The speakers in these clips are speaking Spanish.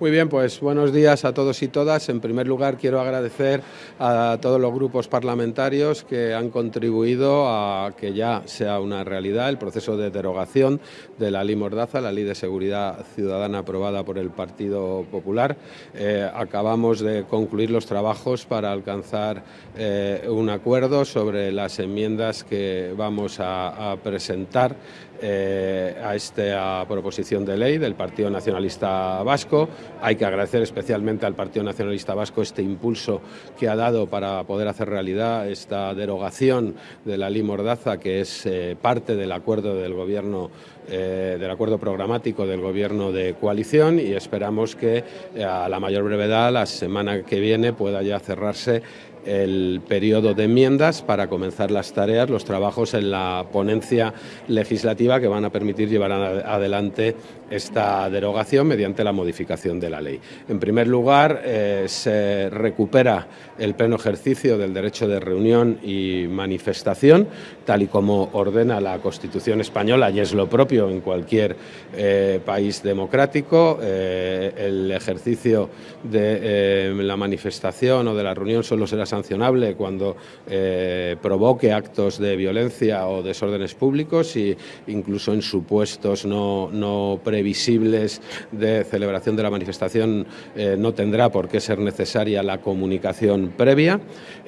Muy bien, pues buenos días a todos y todas. En primer lugar, quiero agradecer a todos los grupos parlamentarios que han contribuido a que ya sea una realidad el proceso de derogación de la Ley Mordaza, la Ley de Seguridad Ciudadana aprobada por el Partido Popular. Eh, acabamos de concluir los trabajos para alcanzar eh, un acuerdo sobre las enmiendas que vamos a, presentar eh, a esta proposición de ley del Partido Nacionalista Vasco. Hay que agradecer especialmente al Partido Nacionalista Vasco este impulso que ha dado para poder hacer realidad esta derogación de la ley Mordaza, que es eh, parte del acuerdo del gobierno, eh, del acuerdo programático del gobierno de coalición y esperamos que eh, a la mayor brevedad, la semana que viene, pueda ya cerrarse el periodo de enmiendas para comenzar las tareas, los trabajos en la ponencia legislativa que van a permitir llevar adelante esta derogación mediante la modificación de la ley. En primer lugar, eh, se recupera el pleno ejercicio del derecho de reunión y manifestación, tal y como ordena la Constitución española y es lo propio en cualquier eh, país democrático. Eh, el ejercicio de la manifestación o de la reunión solo será sancionable cuando eh, provoque actos de violencia o desórdenes públicos y incluso en supuestos no, previsibles de celebración de la manifestación eh, no tendrá por qué ser necesaria la comunicación previa.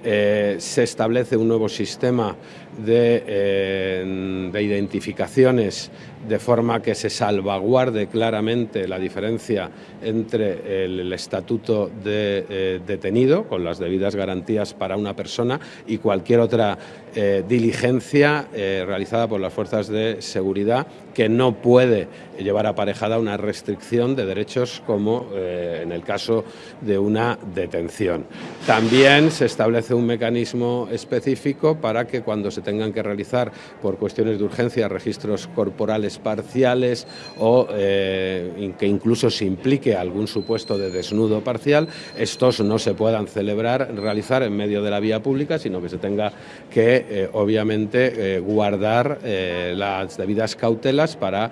Eh, se establece un nuevo sistema de, de identificaciones de forma que se salvaguarde claramente la diferencia entre el, estatuto de eh, detenido, con las debidas garantías para una persona, y cualquier otra eh, diligencia eh, realizada por las fuerzas de seguridad que no puede llevar aparejada una restricción de derechos como en el caso de una detención. También se establece un mecanismo específico para que cuando se tengan que realizar por cuestiones de urgencia registros corporales parciales o eh, que incluso se implique algún supuesto de desnudo parcial, estos no se puedan celebrar, realizar en medio de la vía pública, sino que se tenga que, eh, obviamente, eh, guardar las debidas cautelas para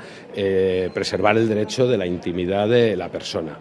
preservar el derecho de la intimidad de la persona.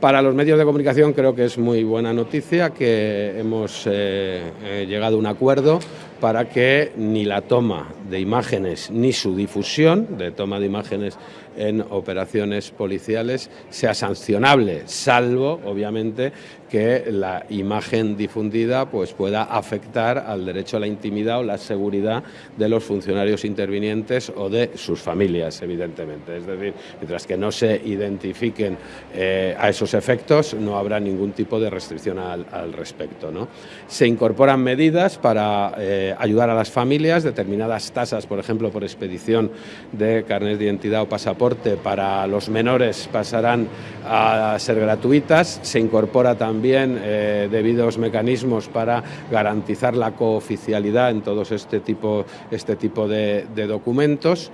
Para los medios de comunicación creo que es muy buena noticia que hemos llegado a un acuerdo para que ni la toma de imágenes ni su difusión de toma de imágenes en operaciones policiales sea sancionable, salvo, obviamente, que la imagen difundida pues, pueda afectar al derecho a la intimidad o la seguridad de los funcionarios intervinientes o de sus familias, evidentemente. Es decir, mientras que no se identifiquen eh, a esos efectos, no habrá ningún tipo de restricción al, respecto. ¿no? Se incorporan medidas para eh, ayudar a las familias, determinadas tasas, por ejemplo, por expedición de carnet de identidad o pasaporte para los menores pasarán a ser gratuitas. Se incorpora también eh, debidos mecanismos para garantizar la cooficialidad en todos este tipo, este tipo de documentos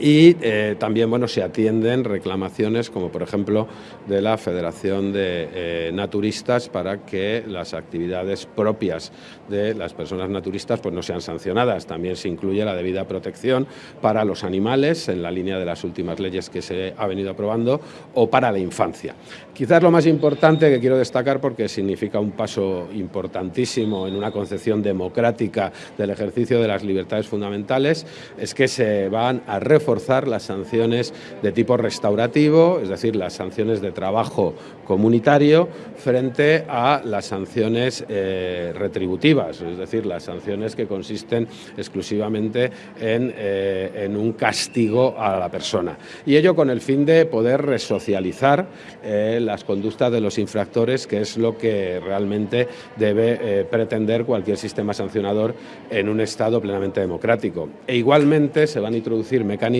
y eh, también bueno, se atienden reclamaciones como por ejemplo de la Federación de eh, Naturistas para que las actividades propias de las personas naturistas pues, no sean sancionadas. También se incluye la debida protección para los animales en la línea de las últimas leyes que se ha venido aprobando o para la infancia. Quizás lo más importante que quiero destacar porque significa un paso importantísimo en una concepción democrática del ejercicio de las libertades fundamentales es que se van a reforzar forzar las sanciones de tipo restaurativo, es decir, las sanciones de trabajo comunitario, frente a las sanciones eh, retributivas, es decir, las sanciones que consisten exclusivamente en, eh, en, un castigo a la persona. Y ello con el fin de poder resocializar eh, las conductas de los infractores, que es lo que realmente debe pretender cualquier sistema sancionador en un Estado plenamente democrático. E igualmente se van a introducir mecanismos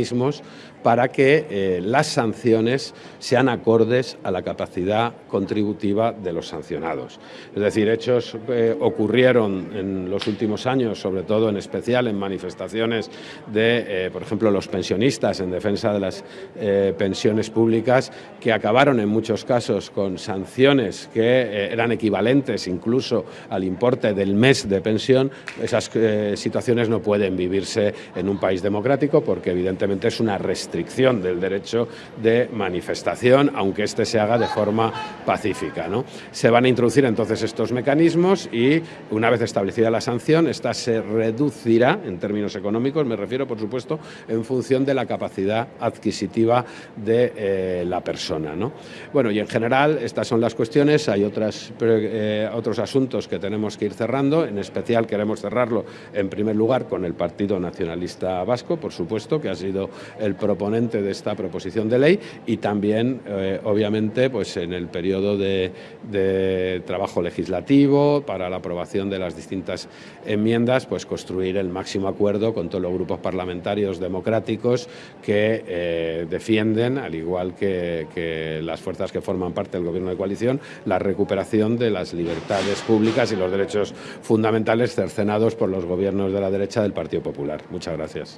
para que eh, las sanciones sean acordes a la capacidad contributiva de los sancionados. Es decir, hechos que ocurrieron en los últimos años, sobre todo en especial en manifestaciones de, eh, por ejemplo, los pensionistas en defensa de las eh, pensiones públicas, que acabaron en muchos casos con sanciones que eran equivalentes incluso al importe del mes de pensión, esas situaciones no pueden vivirse en un país democrático porque evidentemente es una restricción del derecho de manifestación, aunque éste se haga de forma pacífica. ¿no? Se van a introducir entonces estos mecanismos y una vez establecida la sanción, esta se reducirá en términos económicos, me refiero por supuesto en función de la capacidad adquisitiva de eh, la persona. ¿no? Bueno, y en general estas son las cuestiones, hay otras, eh, otros asuntos que tenemos que ir cerrando, en especial queremos cerrarlo en primer lugar con el Partido Nacionalista Vasco, por supuesto, que ha el proponente de esta proposición de ley y también, eh, obviamente, pues en el periodo de, trabajo legislativo para la aprobación de las distintas enmiendas, pues construir el máximo acuerdo con todos los grupos parlamentarios democráticos que eh, defienden, al igual que las fuerzas que forman parte del Gobierno de coalición, la recuperación de las libertades públicas y los derechos fundamentales cercenados por los gobiernos de la derecha del Partido Popular. Muchas gracias.